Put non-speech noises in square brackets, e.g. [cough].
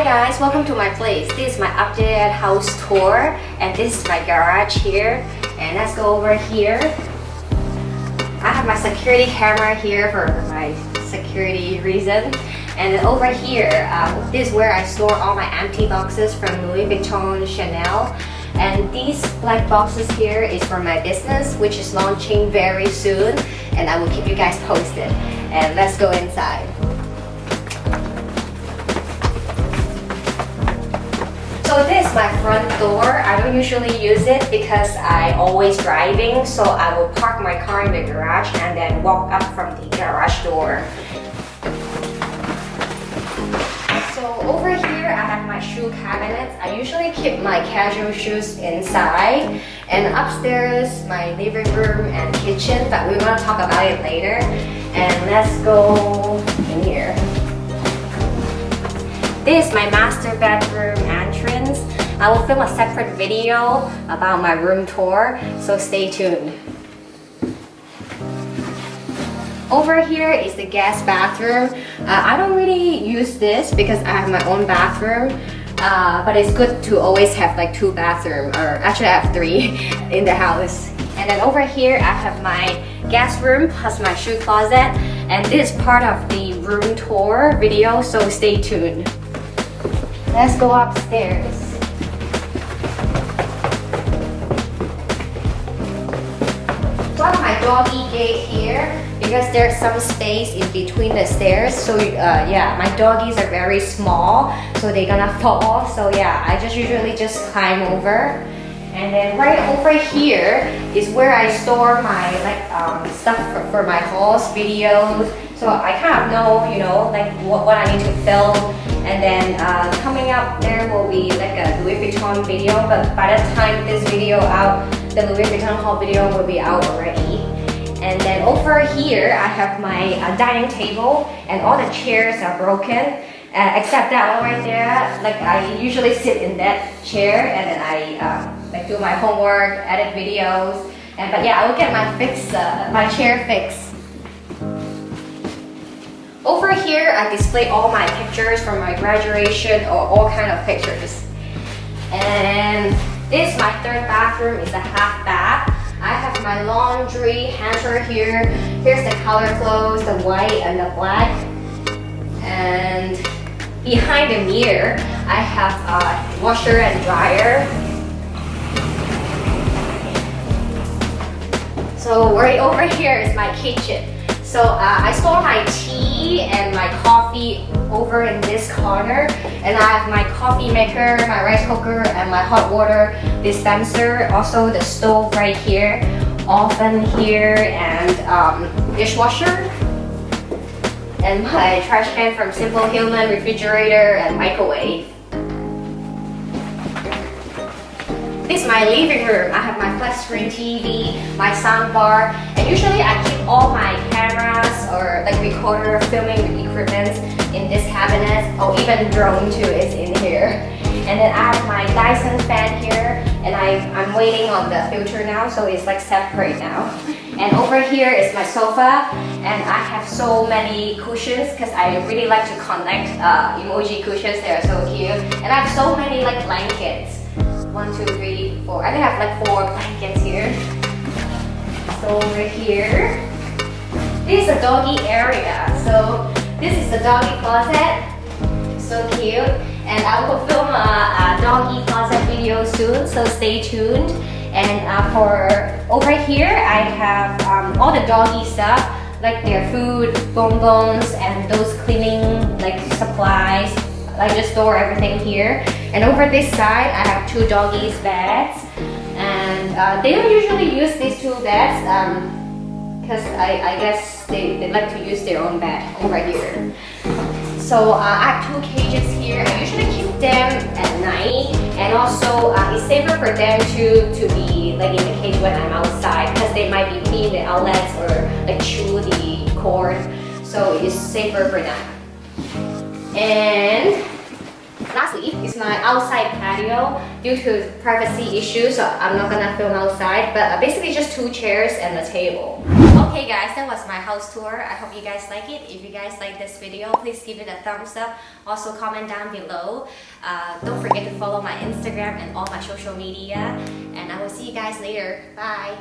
guys, welcome to my place. This is my updated house tour and this is my garage here. And let's go over here. I have my security camera here for my security reason. And then over here, uh, this is where I store all my empty boxes from Louis Vuitton, Chanel. And these black boxes here is for my business, which is launching very soon. And I will keep you guys posted. And let's go inside. So this is my front door. I don't usually use it because I always driving. So I will park my car in the garage and then walk up from the garage door. So over here I have my shoe cabinets. I usually keep my casual shoes inside. And upstairs my living room and kitchen, but we're gonna talk about it later. And let's go in here. This is my master bedroom entrance. I will film a separate video about my room tour, so stay tuned. Over here is the guest bathroom. Uh, I don't really use this because I have my own bathroom. Uh, but it's good to always have like two bathrooms, or actually I have three [laughs] in the house. And then over here I have my guest room plus my shoe closet. And this is part of the room tour video, so stay tuned. Let's go upstairs. Got my doggy gate here because there's some space in between the stairs. So uh, yeah, my doggies are very small, so they're gonna fall. So yeah, I just usually just climb over. And then right over here is where I store my like um, stuff for, for my hauls, videos. So I kind of know, you know, like what, what I need to film. And then uh, coming up there will be like a Louis Vuitton video. But by the time this video out, the Louis Vuitton haul video will be out already. And then over here, I have my uh, dining table and all the chairs are broken. Uh, except that one right there, like I usually sit in that chair and then I um, like do my homework, edit videos, and but yeah, I will get my fix, uh, my chair fixed. Over here, I display all my pictures from my graduation or all kind of pictures. And this, my third bathroom, is a half bath. I have my laundry hanger here. Here's the color clothes, the white and the black. And behind the mirror, I have a washer and dryer. So right over here is my kitchen. So uh, I store my tea and my coffee over in this corner and I have my coffee maker, my rice cooker and my hot water dispenser. Also the stove right here, oven here and um, dishwasher. And my trash can from simplehuman, refrigerator and microwave. This is my living room. I have my flat screen TV, my sound bar, and usually I keep all my cameras or like recorder filming equipment in this cabinet, or even drone too is in here. And then I have my Dyson fan here, and I, I'm waiting on the filter now, so it's like separate now. And over here is my sofa, and I have so many cushions because I really like to collect uh, emoji cushions. They are so cute. And I have so many like blankets. One, two, three, four. I think I have like four blankets here. So over here, this is a doggy area. So this is the doggy closet. So cute. And I will film a, a doggy closet video soon, so stay tuned. And uh, for over here, I have um, all the doggy stuff, like their food, bonbons, and those cleaning like supplies. I just store everything here. And over this side, I have two doggies beds. And uh, they don't usually use these two beds because um, I, I, guess they, they like to use their own bed over here. So uh, I have two cages here. I usually keep them at night and also uh, it's safer for them to, to be like in the cage when I'm outside because they might be peeing the outlets or like chew the cord. So it's safer for them. And Lastly is my outside patio. Due to privacy issues, so I'm not gonna film outside, but uh, basically just two chairs and a table. Okay guys, that was my house tour. I hope you guys like it. If you guys like this video, please give it a thumbs up. Also comment down below. Uh, don't forget to follow my Instagram and all my social media. And I will see you guys later. Bye!